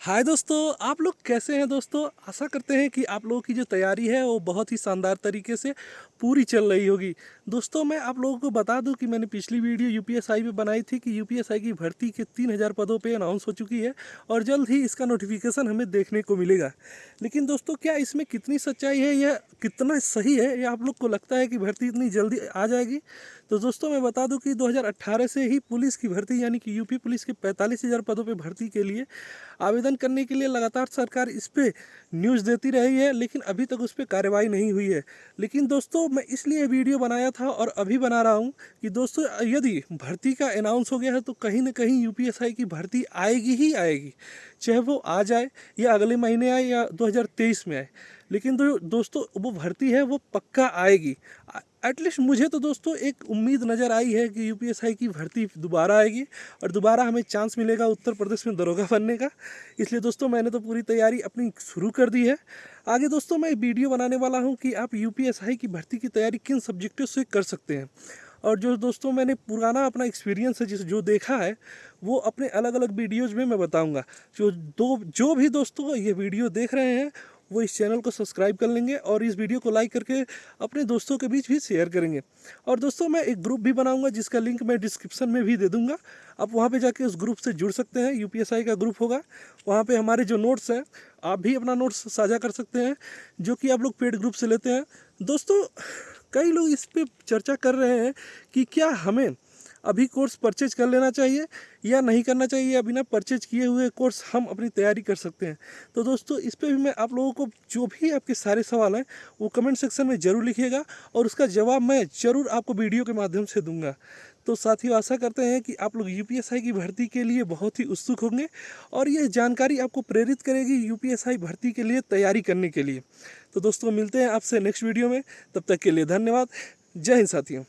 हाय दोस्तों, आप लोग कैसे हैं दोस्तों? आशा करते हैं कि आप लोगों की जो तैयारी है वो बहुत ही शानदार तरीके से पूरी चल रही होगी। दोस्तों, मैं आप लोगों को बता दूँ कि मैंने पिछली वीडियो यूपीएसआई में बनाई थी कि यूपीएसआई की भर्ती के तीन हज़ार पदों पे अनाउंस हो चुकी है और जल्द ही इसका नोटिफिकेशन हमें देखने को मिलेगा। लेकिन दोस्तों, क्या इसमें कितनी सच्चाई है या कितना सही है, या आप लोग को लगता है कि भर्ती इतनी जल्दी आ जाएगी? तो दोस्तों, मैं बता दूँ कि 2018 से ही पुलिस की भर्ती, यानी कि यूपी पुलिस के पैंतालीस हज़ार पदों पर भर्ती के लिए आवेदन करने के लिए लगातार सरकार इस पर न्यूज़ देती रही है, लेकिन अभी तक उस पर कार्रवाई नहीं हुई है। लेकिन दोस्तों, मैं इसलिए वीडियो बनाया था और अभी बना रहा हूँ कि दोस्तों, यदि भर्ती का अनाउंस हो गया है तो कहीं ना कहीं यूपीएसआई की भर्ती आएगी ही आएगी। चाहे वो आ जाए या अगले महीने आए या 2023 में आए। लेकिन दो, दोस्तों वो भर्ती है वो पक्का आएगी। एटलीस्ट मुझे तो दोस्तों एक उम्मीद नज़र आई है कि यूपीएसआई की भर्ती दोबारा आएगी और दोबारा हमें चांस मिलेगा उत्तर प्रदेश में दरोगा बनने का। इसलिए दोस्तों मैंने तो पूरी तैयारी अपनी शुरू कर दी है। आगे दोस्तों मैं वीडियो बनाने वाला हूँ कि आप यूपीएसआई की भर्ती की तैयारी किन सब्जेक्टों से कर सकते हैं। और जो दोस्तों मैंने पुराना अपना एक्सपीरियंस है, जिस जो देखा है, वो अपने अलग अलग वीडियोज़ में मैं बताऊँगा। जो, दो, जो भी दोस्तों ये वीडियो देख रहे हैं, वो इस चैनल को सब्सक्राइब कर लेंगे और इस वीडियो को लाइक करके अपने दोस्तों के बीच भी शेयर करेंगे। और दोस्तों, मैं एक ग्रुप भी बनाऊँगा, जिसका लिंक मैं डिस्क्रिप्शन में भी दे दूँगा। आप वहाँ पे जाके उस ग्रुप से जुड़ सकते हैं यूपीएसआई का ग्रुप होगा। वहाँ पे हमारे जो नोट्स हैं, आप भी अपना नोट्स साझा कर सकते हैं, जो कि आप लोग पेड ग्रुप से लेते हैं। दोस्तों कई लोग इस पर चर्चा कर रहे हैं कि क्या हमें अभी कोर्स परचेज कर लेना चाहिए या नहीं करना चाहिए, या बिना परचेज किए हुए कोर्स हम अपनी तैयारी कर सकते हैं। तो दोस्तों, इस पर भी मैं आप लोगों को जो भी आपके सारे सवाल हैं, वो कमेंट सेक्शन में ज़रूर लिखिएगा और उसका जवाब मैं ज़रूर आपको वीडियो के माध्यम से दूँगा। तो साथियों, आशा करते हैं कि आप लोग यूपीएसआई की भर्ती के लिए बहुत ही उत्सुक होंगे और ये जानकारी आपको प्रेरित करेगी यूपीएसआई भर्ती के लिए तैयारी करने के लिए। तो दोस्तों, मिलते हैं आपसे नेक्स्ट वीडियो में। तब तक के लिए धन्यवाद। जय हिंद साथियों।